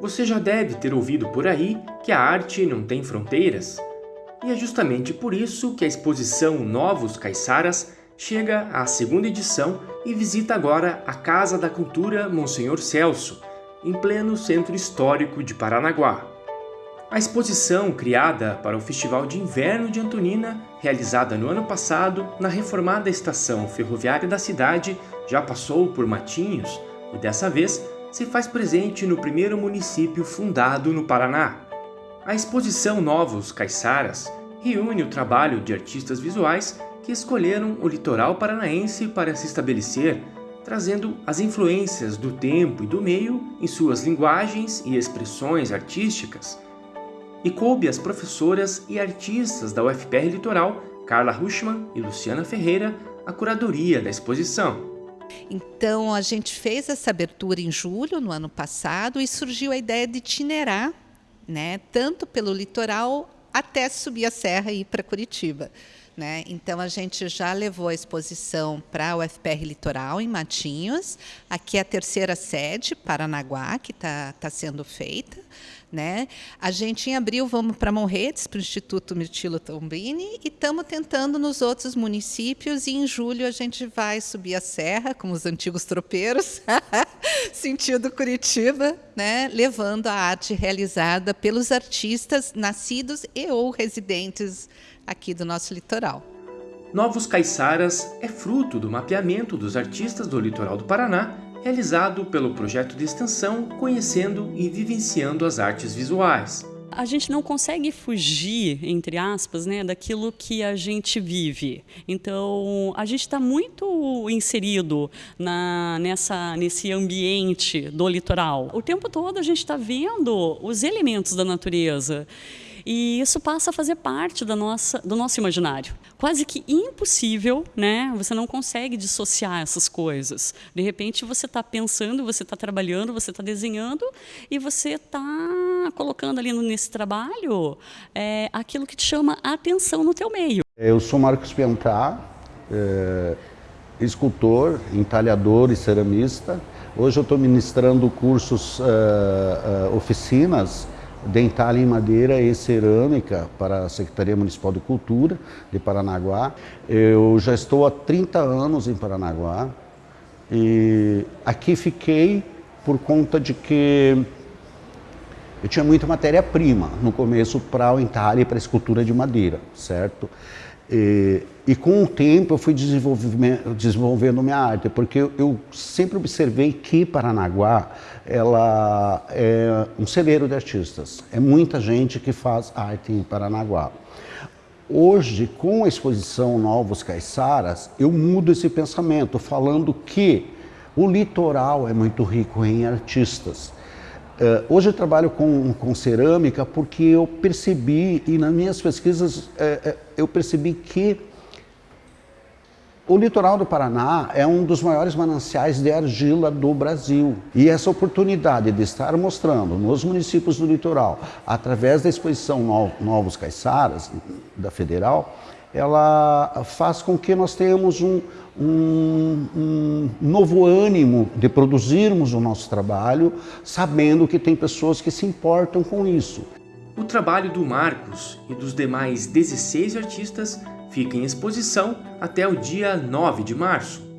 Você já deve ter ouvido por aí que a arte não tem fronteiras. E é justamente por isso que a exposição Novos Caiçaras chega à segunda edição e visita agora a Casa da Cultura Monsenhor Celso, em pleno centro histórico de Paranaguá. A exposição, criada para o Festival de Inverno de Antonina, realizada no ano passado na reformada estação ferroviária da cidade, já passou por Matinhos e dessa vez se faz presente no primeiro município fundado no Paraná. A exposição Novos Caiçaras reúne o trabalho de artistas visuais que escolheram o litoral paranaense para se estabelecer, trazendo as influências do tempo e do meio em suas linguagens e expressões artísticas. E coube às professoras e artistas da UFPR Litoral, Carla Ruschmann e Luciana Ferreira, a curadoria da exposição. Então, a gente fez essa abertura em julho, no ano passado, e surgiu a ideia de itinerar, né, tanto pelo litoral até subir a serra e ir para Curitiba. Né? Então, a gente já levou a exposição para o FPR Litoral, em Matinhos. Aqui é a terceira sede, Paranaguá, que está tá sendo feita. Né? A gente, em abril, vamos para Monredes, para o Instituto Mirtilo Tombini, e estamos tentando nos outros municípios, e em julho a gente vai subir a serra, com os antigos tropeiros, sentido Curitiba, né? levando a arte realizada pelos artistas nascidos e ou residentes aqui do nosso litoral. Novos Caiçaras é fruto do mapeamento dos artistas do litoral do Paraná, realizado pelo projeto de extensão Conhecendo e Vivenciando as Artes Visuais. A gente não consegue fugir, entre aspas, né, daquilo que a gente vive. Então, a gente está muito inserido na, nessa, nesse ambiente do litoral. O tempo todo a gente está vendo os elementos da natureza. E isso passa a fazer parte da nossa, do nosso imaginário. Quase que impossível, né? Você não consegue dissociar essas coisas. De repente você está pensando, você está trabalhando, você está desenhando e você está colocando ali nesse trabalho é, aquilo que te chama a atenção no teu meio. Eu sou Marcos Piantá, é, escultor, entalhador e ceramista. Hoje eu estou ministrando cursos, é, é oficinas dental em madeira e cerâmica para a Secretaria Municipal de Cultura de Paranaguá. Eu já estou há 30 anos em Paranaguá e aqui fiquei por conta de que eu tinha muita matéria-prima no começo para o entalhe e para a escultura de madeira, certo? E, e, com o tempo eu fui desenvolvendo minha arte, porque eu, sempre observei que Paranaguá ela é um celeiro de artistas. É muita gente que faz arte em Paranaguá. Hoje, com a exposição Novos Caiçaras, eu mudo esse pensamento, falando que o litoral é muito rico em artistas. Uh, hoje eu trabalho com, com, cerâmica porque eu percebi, e nas minhas pesquisas, uh, uh, eu percebi que o litoral do Paraná é um dos maiores mananciais de argila do Brasil. E essa oportunidade de estar mostrando nos municípios do litoral, através da exposição Novos Caiçaras, da Federal, ela faz com que nós tenhamos um, um, um, novo ânimo de produzirmos o nosso trabalho, sabendo que tem pessoas que se importam com isso. O trabalho do Marcos e dos demais 16 artistas fica em exposição até o dia 9 de março.